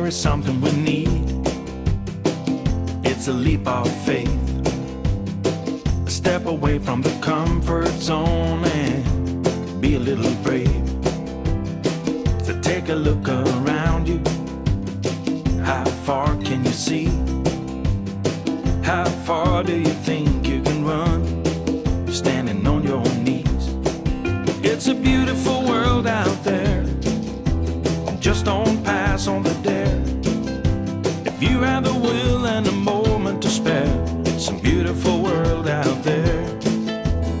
There is something we need, it's a leap of faith. A step away from the comfort zone and be a little brave. So take a look around you. How far can you see? How far do you think If you have the will and a moment to spare, it's a beautiful world out there.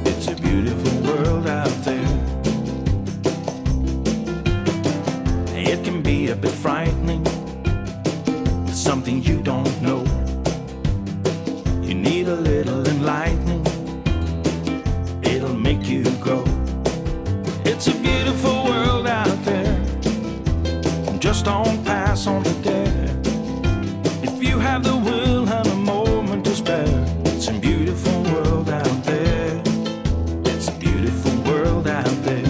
It's a beautiful world out there. It can be a bit frightening. Something you don't know. You need a little enlightening. It'll make you grow. It's a beautiful world out there. Just on have the will and a moment to spare, it's a beautiful world out there. It's a beautiful world out there.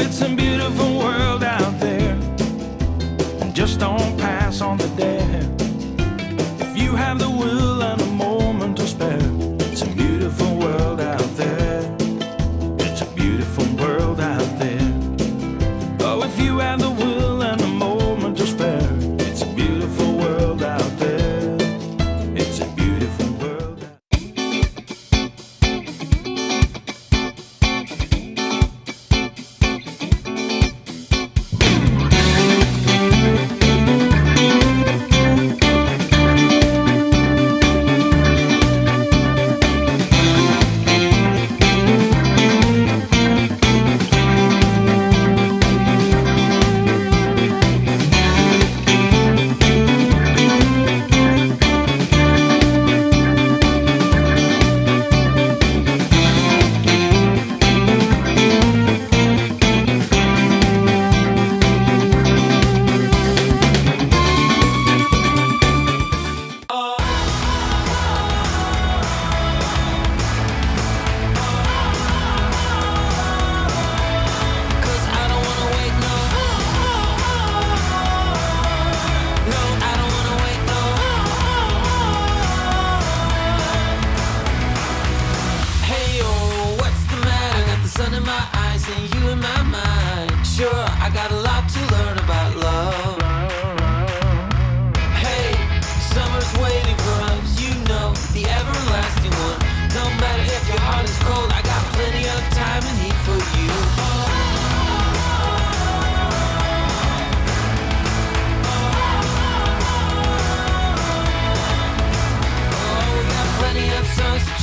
It's a beautiful world out there. And Just don't pass on the dare. If you have the will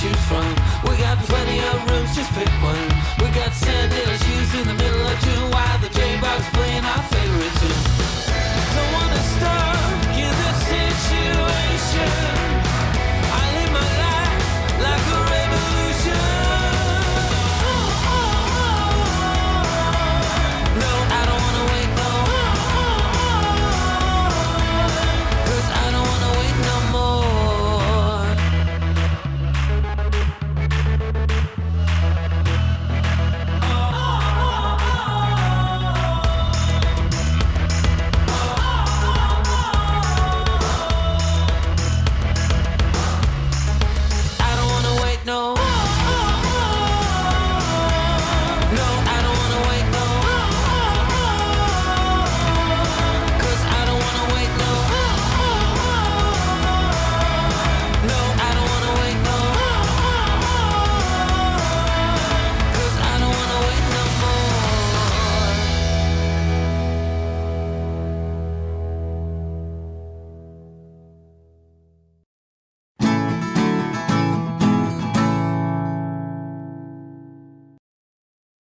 choose from